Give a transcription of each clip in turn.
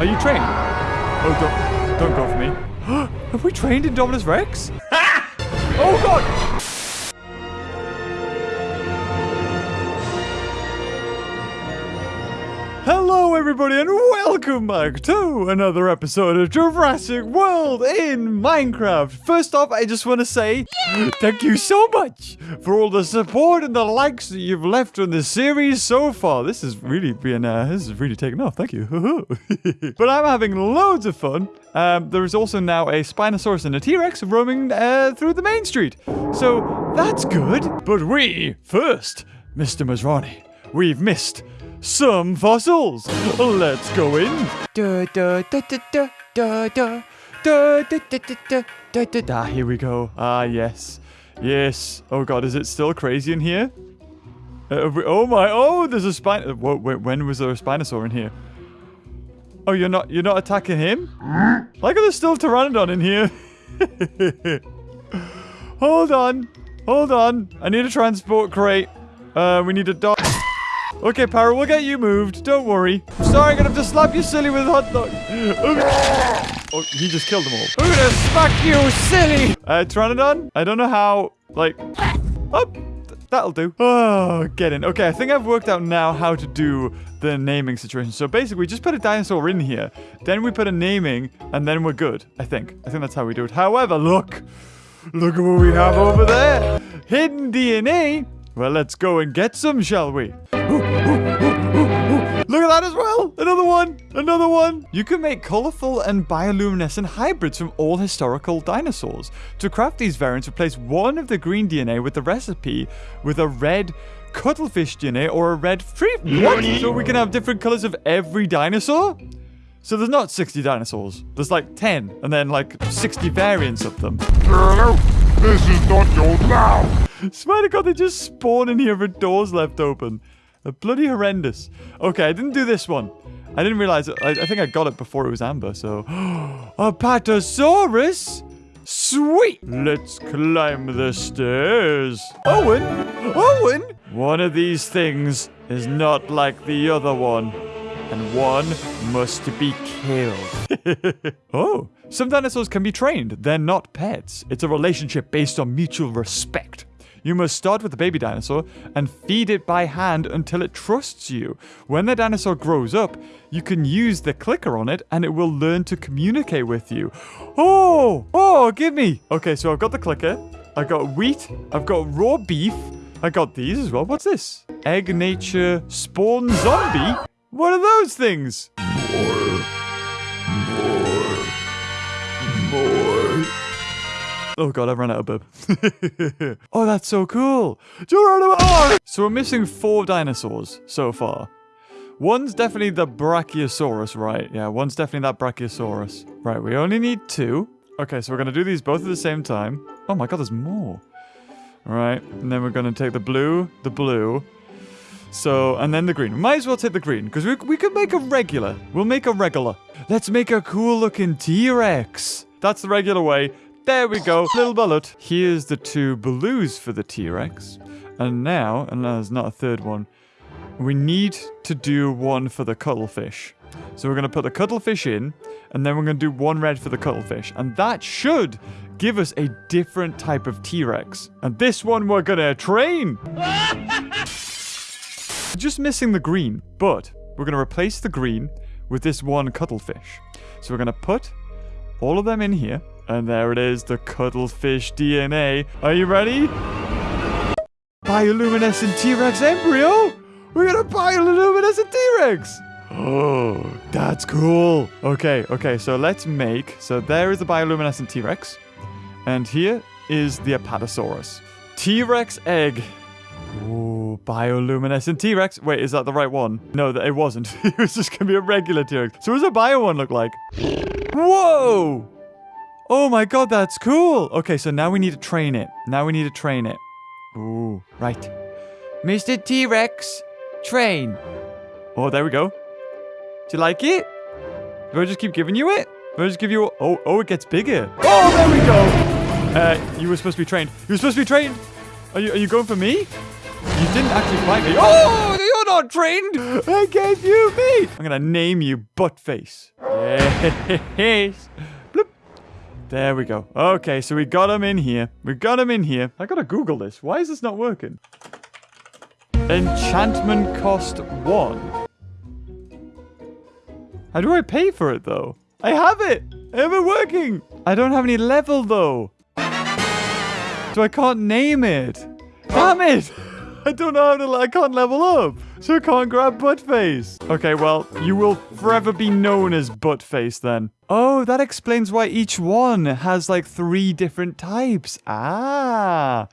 Are you trained? Oh, don't, don't go for me. Have we trained Indominus Rex? oh, God! Hello, everybody, and welcome back to another episode of Jurassic World in Minecraft. First off, I just want to say thank you so much for all the support and the likes that you've left on the series so far. This has really been, uh, this has really taken off. Thank you. but I'm having loads of fun. Um, there is also now a Spinosaurus and a T-Rex roaming uh, through the main street. So that's good. But we, first, Mr. Masrani, we've missed some fossils. Let's go in. Da, da, da, da, da, da, da. Da, da, da, da, da, da, da, da. Here we go. Ah, yes. Yes. Oh, God. Is it still crazy in here? Uh, we, oh, my. Oh, there's a spine. Uh, whoa, wait, when was there a Spinosaur in here? Oh, you're not you're not attacking him? Like there's still Pteranodon in here. Hold on. Hold on. I need a transport crate. Uh, we need a dog. Okay, Pyro, we'll get you moved. Don't worry. Sorry, I'm gonna have to slap you silly with hot dog. oh, he just killed them all. I'm gonna smack you silly. Uh, Pteranodon? I don't know how, like... Oh, that'll do. Oh, get in. Okay, I think I've worked out now how to do the naming situation. So basically, we just put a dinosaur in here. Then we put a naming, and then we're good. I think. I think that's how we do it. However, look. Look at what we have over there. Hidden DNA. Well, let's go and get some, shall we? Look at that as well! Another one! Another one! You can make colorful and bioluminescent hybrids from all historical dinosaurs. To craft these variants, replace one of the green DNA with the recipe with a red cuttlefish DNA or a red free. What? So we can have different colors of every dinosaur? So there's not 60 dinosaurs. There's like 10, and then like 60 variants of them. This is not your mouth! Swear to God, they just spawn in here with doors left open. They're bloody horrendous. Okay, I didn't do this one. I didn't realize it. I, I think I got it before it was Amber, so... Apatosaurus? Sweet! Let's climb the stairs. Owen! Owen! One of these things is not like the other one. And one must be killed. oh, some dinosaurs can be trained. They're not pets. It's a relationship based on mutual respect. You must start with the baby dinosaur and feed it by hand until it trusts you. When the dinosaur grows up, you can use the clicker on it and it will learn to communicate with you. Oh, oh, give me. Okay, so I've got the clicker. I've got wheat. I've got raw beef. I got these as well. What's this? Egg nature spawn zombie? What are those things? Oh god, I've run out of bib. oh, that's so cool. Geronimo! Ah! So we're missing four dinosaurs so far. One's definitely the Brachiosaurus, right? Yeah, one's definitely that Brachiosaurus. Right, we only need two. Okay, so we're going to do these both at the same time. Oh my god, there's more. All right, and then we're going to take the blue, the blue. So, and then the green. We Might as well take the green, because we, we could make a regular. We'll make a regular. Let's make a cool looking T-Rex. That's the regular way. There we go, little bullet. Here's the two blues for the T-Rex. And now, and there's not a third one, we need to do one for the cuttlefish. So we're going to put the cuttlefish in, and then we're going to do one red for the cuttlefish. And that should give us a different type of T-Rex. And this one we're going to train. Just missing the green, but we're going to replace the green with this one cuttlefish. So we're going to put all of them in here. And there it is, the cuttlefish DNA. Are you ready? Bioluminescent T-Rex embryo? We got a bioluminescent T-Rex! Oh, that's cool. Okay, okay, so let's make... So there is the bioluminescent T-Rex. And here is the Apatosaurus. T-Rex egg. Ooh, bioluminescent T-Rex. Wait, is that the right one? No, it wasn't. it was just to be a regular T-Rex. So what does a bio one look like? Whoa! Oh my god, that's cool. Okay, so now we need to train it. Now we need to train it. Ooh, right. Mr. T-Rex, train. Oh, there we go. Do you like it? Do I just keep giving you it? Do I just give you... Oh, oh, it gets bigger. Oh, there we go. Uh, you were supposed to be trained. You were supposed to be trained. Are you, are you going for me? You didn't actually fight me. Oh, you're not trained. I gave you meat. I'm gonna name you Buttface. Yes. There we go. Okay, so we got him in here. We got him in here. I gotta Google this. Why is this not working? Enchantment cost one. How do I pay for it though? I have it. I it working. I don't have any level though. So I can't name it. Damn it. I don't know how to. I can't level up, so I can't grab Buttface. Okay, well, you will forever be known as Buttface then. Oh, that explains why each one has like three different types. Ah.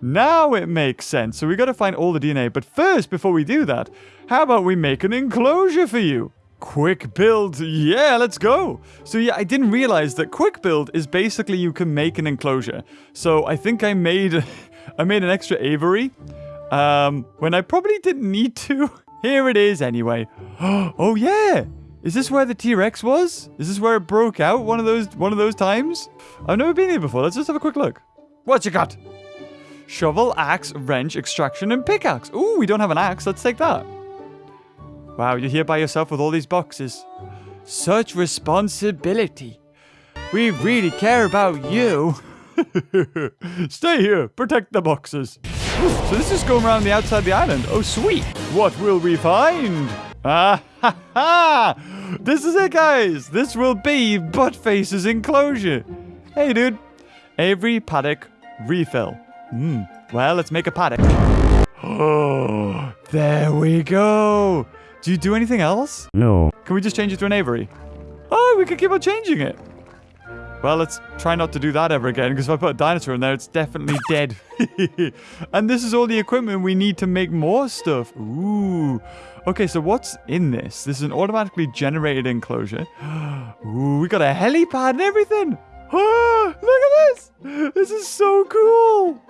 Now it makes sense. So we got to find all the DNA. But first, before we do that, how about we make an enclosure for you? Quick build. Yeah, let's go. So yeah, I didn't realize that quick build is basically you can make an enclosure. So I think I made I made an extra aviary um when I probably didn't need to. Here it is anyway. Oh yeah. Is this where the T-Rex was? Is this where it broke out one of those one of those times? I've never been here before. Let's just have a quick look. What you got? Shovel, axe, wrench, extraction, and pickaxe. Ooh, we don't have an axe. Let's take that. Wow, you're here by yourself with all these boxes. Such responsibility. We really care about you. Stay here. Protect the boxes. So this is going around the outside of the island. Oh, sweet. What will we find? Ah ha ha! This is it, guys. This will be Buttface's enclosure. Hey, dude. Avery paddock refill. Hmm. Well, let's make a paddock. Oh, there we go. Do you do anything else? No. Can we just change it to an aviary? Oh, we could keep on changing it. Well, let's try not to do that ever again, because if I put a dinosaur in there, it's definitely dead. and this is all the equipment we need to make more stuff. Ooh. Okay, so what's in this? This is an automatically generated enclosure. Ooh, we got a helipad and everything. Look at this. This is so cool.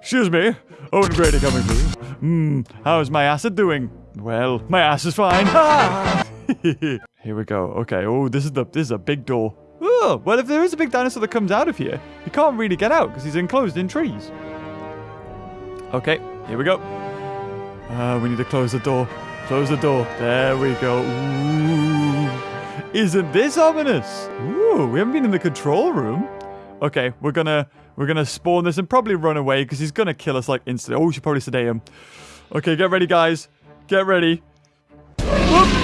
Excuse me. Owen Grady coming through. Hmm, how's my acid doing? Well, my ass is fine. here we go. Okay. Oh, this is the this is a big door. Oh, well, if there is a big dinosaur that comes out of here, he can't really get out because he's enclosed in trees. Okay, here we go. Uh, we need to close the door. Close the door. There we go. Ooh. Isn't this ominous? Ooh, we haven't been in the control room. Okay, we're gonna we're gonna spawn this and probably run away because he's gonna kill us like instantly. Oh, we should probably sedate him. Okay, get ready, guys. Get ready. Whoop.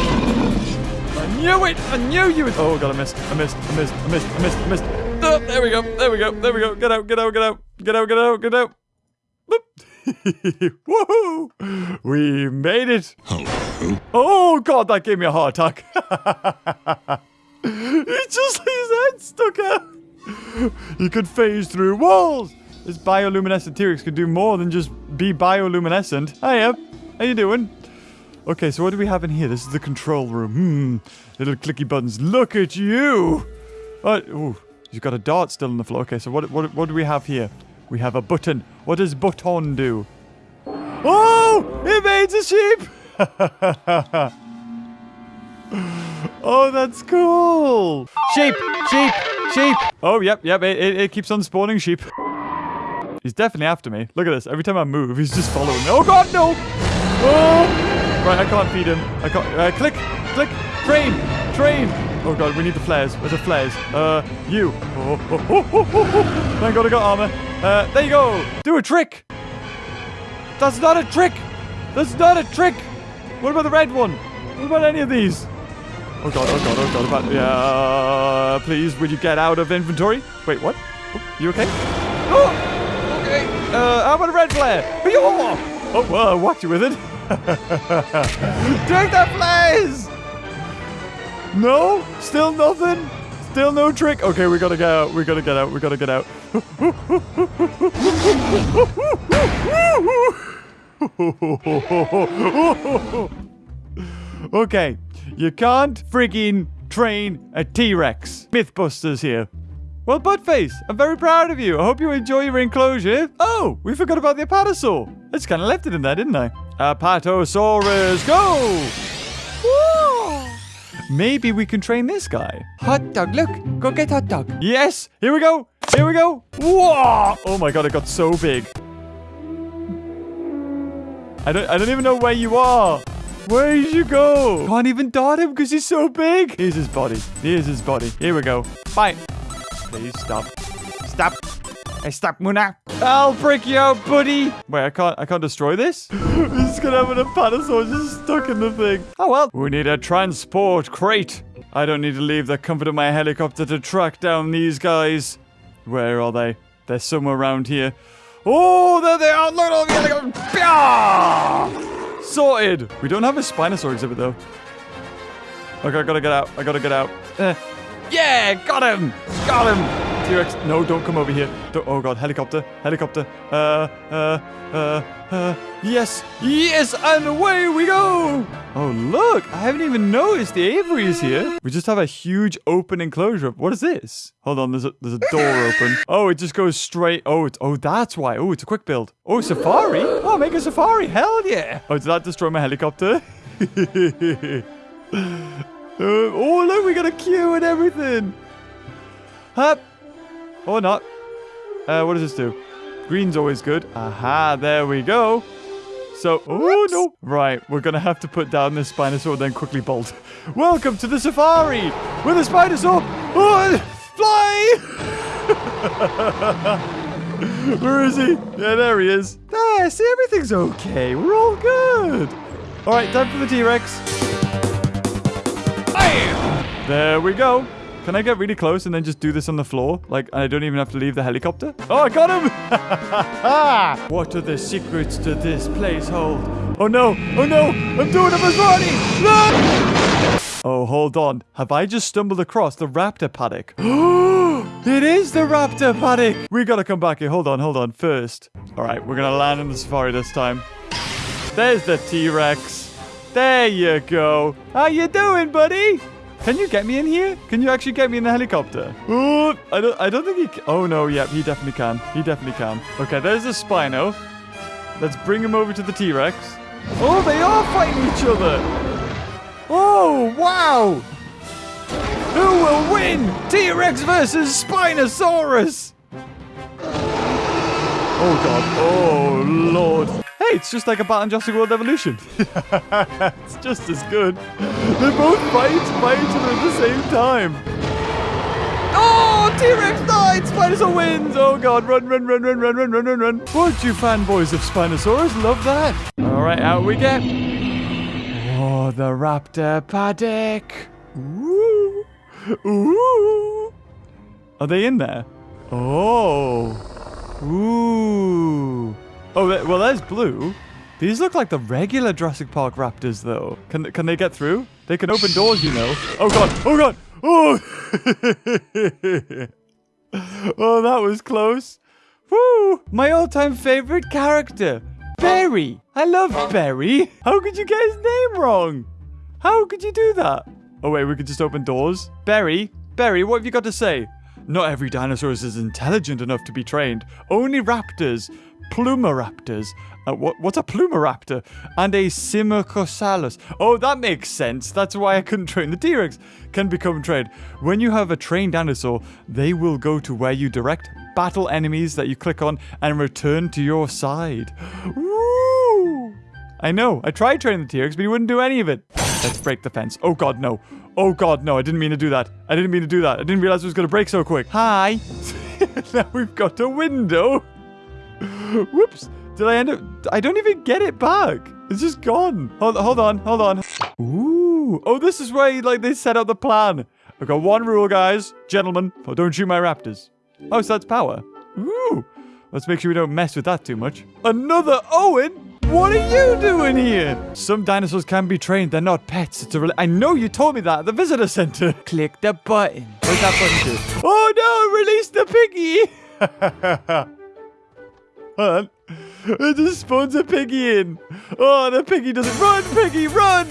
Knew it! I knew you would. Oh god, I missed. I missed. I missed. I missed. I missed. I missed. Oh, there we go. There we go. There we go. Get out. Get out. Get out. Get out. Get out. Get out. Woohoo! We made it. Oh god, that gave me a heart attack. it's just his head stuck out. He could phase through walls. This bioluminescent T-Rex could do more than just be bioluminescent. Hiya. How you doing? Okay, so what do we have in here? This is the control room. Hmm. Little clicky buttons. Look at you. What? Ooh, you've got a dart still on the floor. Okay, so what, what, what do we have here? We have a button. What does button do? Oh, it made a sheep. oh, that's cool. Sheep, sheep, sheep. Oh, yep, yep. It, it, it keeps on spawning sheep. He's definitely after me. Look at this. Every time I move, he's just following me. Oh, God, no. Oh. Right, I can't feed him. I can't. Uh, click, click, train, train. Oh god, we need the flares. Where's the flares? Uh, you. Oh, oh, oh, oh, oh, oh. Thank god I got armor. Uh, there you go. Do a trick. That's not a trick. That's not a trick. What about the red one? What about any of these? Oh god, oh god, oh god. About yeah. Please, would you get out of inventory? Wait, what? Oh, you okay? Oh, okay. Uh, how about a red flare? Oh, oh well, I whacked you with it. Take that flares! No? Still nothing? Still no trick? Okay, we gotta get out. We gotta get out. We gotta get out. okay, you can't freaking train a T-Rex. Mythbusters here. Well, Buttface, I'm very proud of you. I hope you enjoy your enclosure. Oh, we forgot about the Apatosaur. I just kind of left it in there, didn't I? Apatosaurus, go! Maybe we can train this guy. Hot dog, look. Go get hot dog. Yes, here we go. Here we go. Whoa! Oh my god, it got so big. I don't, I don't even know where you are. Where did you go? Can't even dart him because he's so big. Here's his body. Here's his body. Here we go. Bye. Please stop. Stop. Hey, stop, Muna. I'll break you out, buddy. Wait, I can't, I can't destroy this? is gonna have an Apatosaur just stuck in the thing. Oh, well. We need a transport crate. I don't need to leave the comfort of my helicopter to track down these guys. Where are they? They're somewhere around here. Oh, there they are. Look at the helicopter. Sorted. We don't have a Spinosaur exhibit, though. Okay, I gotta get out. I gotta get out. Uh, yeah, got him. Got him. T-Rex, no, don't come over here. Don't, oh god, helicopter, helicopter. Uh, uh, uh, uh, yes, yes, and away we go. Oh look, I haven't even noticed the aviary is here. We just have a huge open enclosure. What is this? Hold on, there's a there's a door open. Oh, it just goes straight. Oh, oh that's why. Oh, it's a quick build. Oh, safari. Oh, make a safari. Hell yeah. Oh, did that destroy my helicopter? Uh, oh, look, we got a queue and everything. Hup. Or not. Uh, what does this do? Green's always good. Aha, there we go. So, oh no. Right, we're gonna have to put down this Spinosaur and then quickly bolt. Welcome to the safari with a Spinosaur. Oh, fly! Where is he? Yeah, there he is. There, see, everything's okay. We're all good. All right, time for the T-Rex. There we go. Can I get really close and then just do this on the floor? Like, I don't even have to leave the helicopter? Oh, I got him! what are the secrets to this place hold? Oh no! Oh no! I'm doing as running! No! Oh, hold on. Have I just stumbled across the raptor paddock? it is the raptor paddock! We gotta come back here. Hold on, hold on. First. Alright, we're gonna land in the safari this time. There's the T-Rex. There you go. How you doing, buddy? Can you get me in here? Can you actually get me in the helicopter? Oh, I don't, I don't think he. Can. Oh no, yep, he definitely can. He definitely can. Okay, there's the Spino. Let's bring him over to the T-Rex. Oh, they are fighting each other. Oh, wow. Who will win? T-Rex versus Spinosaurus. Oh god. Oh lord. Hey, it's just like a Bat Jurassic World Evolution. it's just as good. They both fight, fight each other at the same time. Oh, T-Rex died! Spinosaur wins! Oh god, run, run, run, run, run, run, run, run, run. Would you fanboys of Spinosaurus love that? Alright, out we get. Oh, the raptor paddock. Ooh. Ooh. Are they in there? Oh. Ooh. Oh, well, there's blue. These look like the regular Jurassic Park raptors, though. Can can they get through? They can open doors, you know. Oh god! Oh god! Oh! oh, that was close. Woo! My all-time favorite character, Barry. I love Barry. How could you get his name wrong? How could you do that? Oh wait, we could just open doors. Barry, Barry, what have you got to say? Not every dinosaur is intelligent enough to be trained. Only raptors, plumaraptors. Uh, what, what's a plumaraptor? And a Simocosalus. Oh, that makes sense. That's why I couldn't train the T-Rex. Can become trained. When you have a trained dinosaur, they will go to where you direct, battle enemies that you click on, and return to your side. Woo! I know. I tried training the T-Rex, but he wouldn't do any of it. Let's break the fence. Oh god, no. Oh god, no. I didn't mean to do that. I didn't mean to do that. I didn't realize it was going to break so quick. Hi. now we've got a window. Whoops. Did I end up... I don't even get it back. It's just gone. Hold, hold on. Hold on. Ooh. Oh, this is where, like, they set out the plan. I've got one rule, guys. Gentlemen, oh, don't shoot my raptors. Oh, so that's power. Ooh. Let's make sure we don't mess with that too much. Another Owen? What are you doing here? Some dinosaurs can be trained. They're not pets. It's a I know you told me that at the visitor center. Click the button. What's that button do? Oh no! Release the piggy! On. It just spawns a piggy in. Oh, the piggy doesn't run. Piggy, run!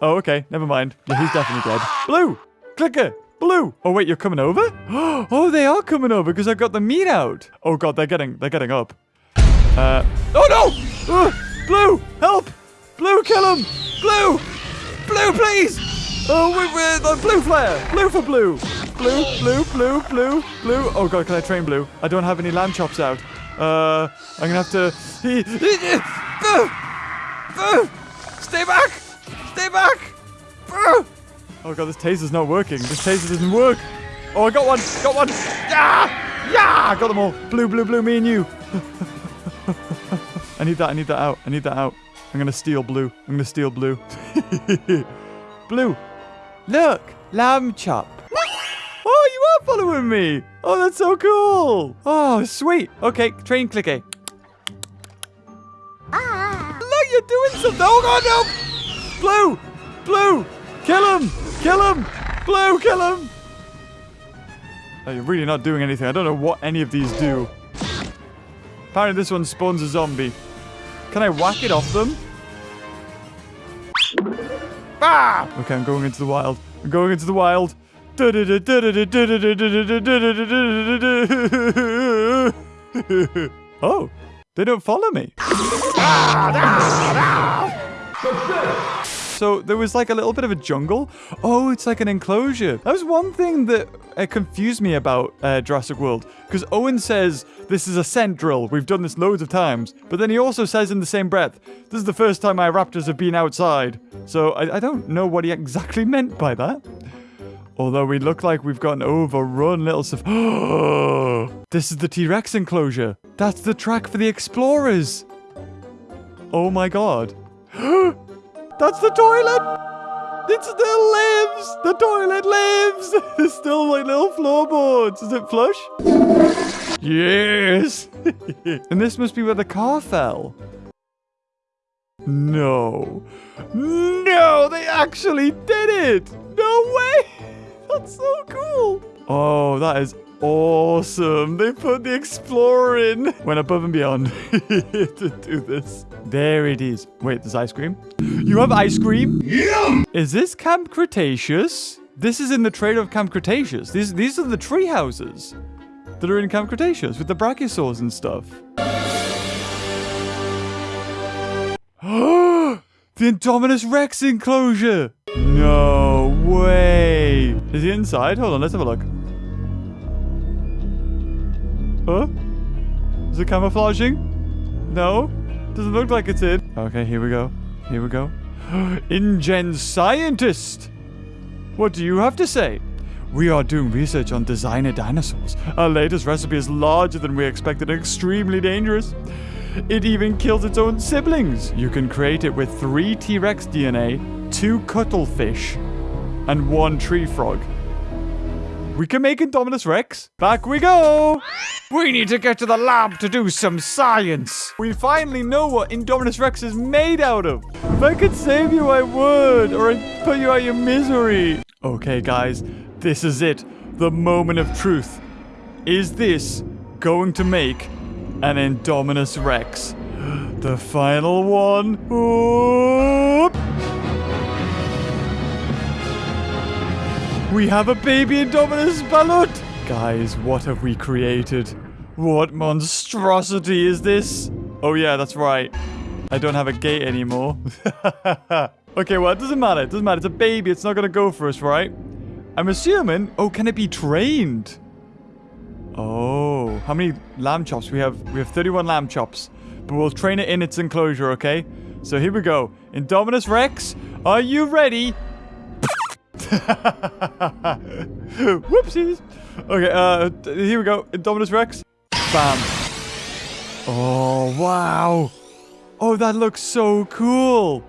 Oh, okay. Never mind. Yeah, he's definitely dead. Blue! Clicker! Blue! Oh, wait, you're coming over? Oh, they are coming over because I got the meat out. Oh, God, they're getting, they're getting up. Uh, oh no! Uh, Blue, help! Blue, kill him! Blue! Blue, please! Oh, wait, wait, uh, blue flare! Blue for blue! Blue, blue, blue, blue, blue. Oh god, can I train blue? I don't have any lamb chops out. Uh, I'm gonna have to. Stay back! Stay back! Oh god, this taser's not working. This taser doesn't work. Oh, I got one! Got one! Yeah! Yeah! I Got them all. Blue, blue, blue, me and you. I need that, I need that out. I need that out. I'm gonna steal blue. I'm gonna steal blue. blue. Look! Lamb chop. Are following me! Oh, that's so cool! Oh, sweet. Okay, train clicker. Look, you're doing something. Oh, God, no! Blue! Blue! Kill him! Kill him! Blue, kill him! Oh, you're really not doing anything. I don't know what any of these do. Apparently this one spawns a zombie. Can I whack it off them? Ah! Okay, I'm going into the wild. I'm going into the wild. oh, they don't follow me. So there was like a little bit of a jungle. Oh, it's like an enclosure. That was one thing that uh, confused me about uh, Jurassic World. Because Owen says this is a scent drill. We've done this loads of times. But then he also says in the same breath, this is the first time my raptors have been outside. So I, I don't know what he exactly meant by that. Although we look like we've got an overrun little this is the T-Rex enclosure. That's the track for the explorers. Oh my god. That's the toilet! It still lives! The toilet lives! There's still like little floorboards. Is it flush? Yes! and this must be where the car fell. No. No, they actually did it! No way! That's so cool! Oh, that is awesome. They put the Explorer in. Went above and beyond to do this. There it is. Wait, there's ice cream? You have ice cream? Yum! Is this Camp Cretaceous? This is in the trailer of Camp Cretaceous. These, these are the tree houses that are in Camp Cretaceous with the brachiosaurs and stuff. Oh, the Indominus Rex enclosure! No way! Is he inside? Hold on, let's have a look. Huh? Is it camouflaging? No? Doesn't look like it's in. Okay, here we go. Here we go. InGen scientist! What do you have to say? We are doing research on designer dinosaurs. Our latest recipe is larger than we expected and extremely dangerous. It even kills its own siblings. You can create it with three T-Rex DNA, two cuttlefish, and one tree frog. We can make Indominus Rex. Back we go. We need to get to the lab to do some science. We finally know what Indominus Rex is made out of. If I could save you, I would. Or I'd put you out your misery. Okay, guys. This is it. The moment of truth. Is this going to make an Indominus Rex? The final one. We have a baby Indominus Balut! Guys, what have we created? What monstrosity is this? Oh yeah, that's right. I don't have a gate anymore. okay, well, it doesn't matter. It doesn't matter. It's a baby. It's not going to go for us, right? I'm assuming... Oh, can it be trained? Oh, how many lamb chops? We have we have 31 lamb chops. But we'll train it in its enclosure, okay? So here we go. Indominus Rex, are you ready? Whoopsies. Okay, uh, here we go. Indominus Rex. Bam. Oh, wow. Oh, that looks so cool.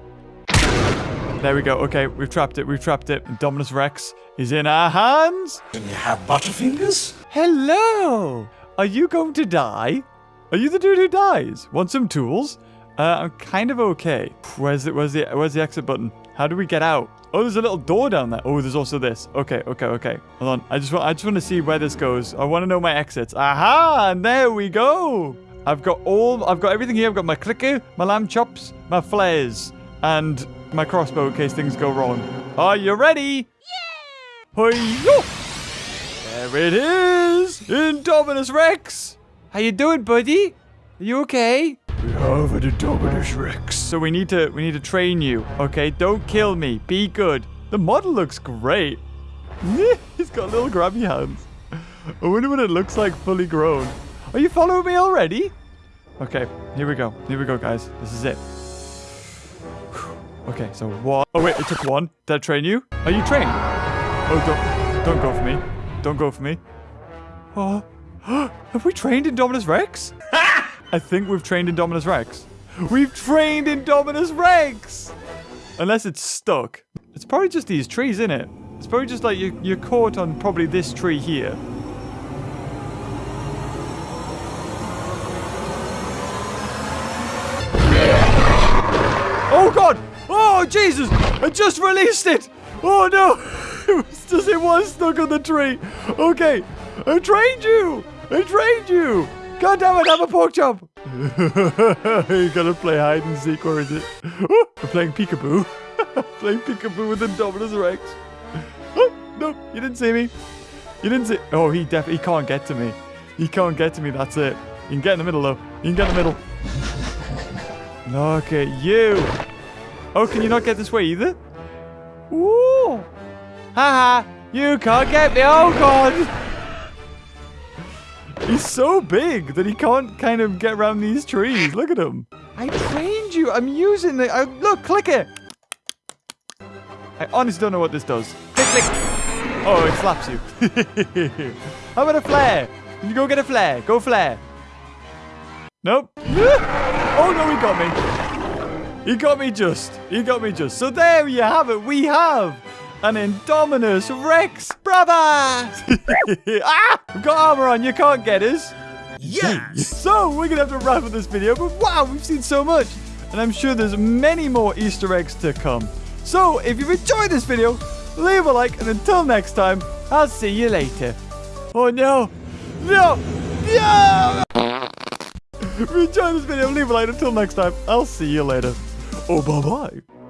There we go. Okay, we've trapped it. We've trapped it. Indominus Rex is in our hands. Can you have Butterfingers? Hello. Are you going to die? Are you the dude who dies? Want some tools? Uh, I'm kind of okay. Where's the, where's the, where's the exit button? How do we get out? Oh, there's a little door down there. Oh, there's also this. Okay, okay, okay. Hold on. I just want I just want to see where this goes. I want to know my exits. Aha! And there we go. I've got all I've got everything here. I've got my clicker, my lamb chops, my flares, and my crossbow in case things go wrong. Are you ready? Yeah! Hi-yo! There it is! Indominus Rex! How you doing, buddy? Are you okay? We have an Indominus Rex. So we need to we need to train you. Okay, don't kill me. Be good. The model looks great. He's got little grabby hands. I wonder what it looks like fully grown. Are you following me already? Okay, here we go. Here we go, guys. This is it. Okay, so one. Oh wait, it took one. Did I train you? Are you trained? Oh, don't, don't go for me. Don't go for me. Oh, have we trained Indominus Rex? I think we've trained Indominus Rex. We've trained Indominus Rex! Unless it's stuck. It's probably just these trees, isn't it? It's probably just like you, you're caught on probably this tree here. Oh god! Oh Jesus! I just released it! Oh no! Just it was stuck on the tree. Okay, I trained you. I trained you. God damn it! Have a pork chop. you gotta play hide and seek, or is it? Oh, we're playing peekaboo. playing peekaboo with Indominus Rex. Oh, no, you didn't see me. You didn't see. Oh, he definitely he can't get to me. He can't get to me. That's it. You can get in the middle though. You can get in the middle. Look at you. Oh, can you not get this way either? Ooh. Haha. You can't get me. Oh, God. He's so big that he can't kind of get around these trees. Look at him. I trained you. I'm using the... I, look, click it. I honestly don't know what this does. Click, click. Oh, it slaps you. How about a flare? Can you go get a flare? Go flare. Nope. oh, no, he got me. He got me just. He got me just. So there you have it. We have an Indominus Rex, brother. ah, we've got armor on. You can't get us. Yes! So we're going to have to wrap up this video. But wow, we've seen so much. And I'm sure there's many more Easter eggs to come. So if you've enjoyed this video, leave a like. And until next time, I'll see you later. Oh, no. No. No. If you enjoyed this video, leave a like. Until next time, I'll see you later. Oh, bye-bye.